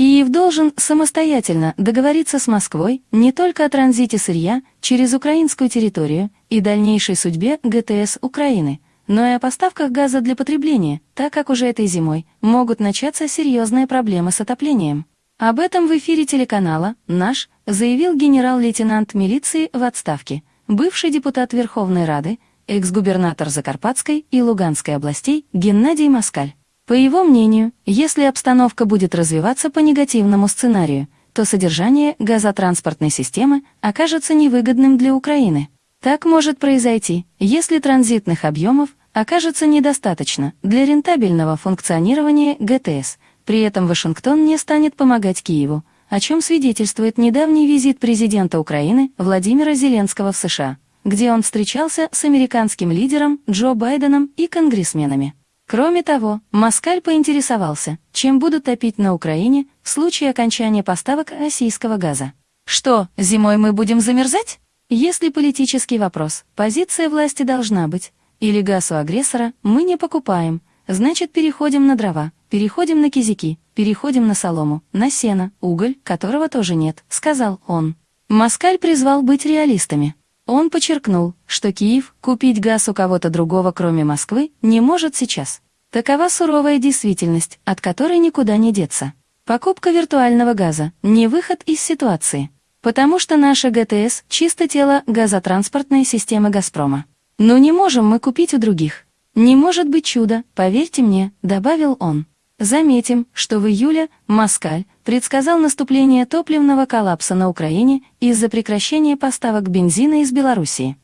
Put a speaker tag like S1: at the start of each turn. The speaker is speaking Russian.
S1: Киев должен самостоятельно договориться с Москвой не только о транзите сырья через украинскую территорию и дальнейшей судьбе ГТС Украины, но и о поставках газа для потребления, так как уже этой зимой могут начаться серьезные проблемы с отоплением. Об этом в эфире телеканала «Наш» заявил генерал-лейтенант милиции в отставке, бывший депутат Верховной Рады, экс-губернатор Закарпатской и Луганской областей Геннадий Москаль. По его мнению, если обстановка будет развиваться по негативному сценарию, то содержание газотранспортной системы окажется невыгодным для Украины. Так может произойти, если транзитных объемов окажется недостаточно для рентабельного функционирования ГТС, при этом Вашингтон не станет помогать Киеву, о чем свидетельствует недавний визит президента Украины Владимира Зеленского в США, где он встречался с американским лидером Джо Байденом и конгрессменами. Кроме того, Москаль поинтересовался, чем будут топить на Украине в случае окончания поставок российского газа. Что, зимой мы будем замерзать? Если политический вопрос, позиция власти должна быть, или газ у агрессора мы не покупаем, значит переходим на дрова, переходим на кизики, переходим на солому, на сено, уголь, которого тоже нет, сказал он. Москаль призвал быть реалистами. Он подчеркнул, что Киев купить газ у кого-то другого, кроме Москвы, не может сейчас. Такова суровая действительность, от которой никуда не деться. Покупка виртуального газа – не выход из ситуации. Потому что наша ГТС – чисто тело газотранспортной системы «Газпрома». Но не можем мы купить у других. Не может быть чуда, поверьте мне, добавил он. Заметим, что в июле Москаль предсказал наступление топливного коллапса на Украине из-за прекращения поставок бензина из Белоруссии.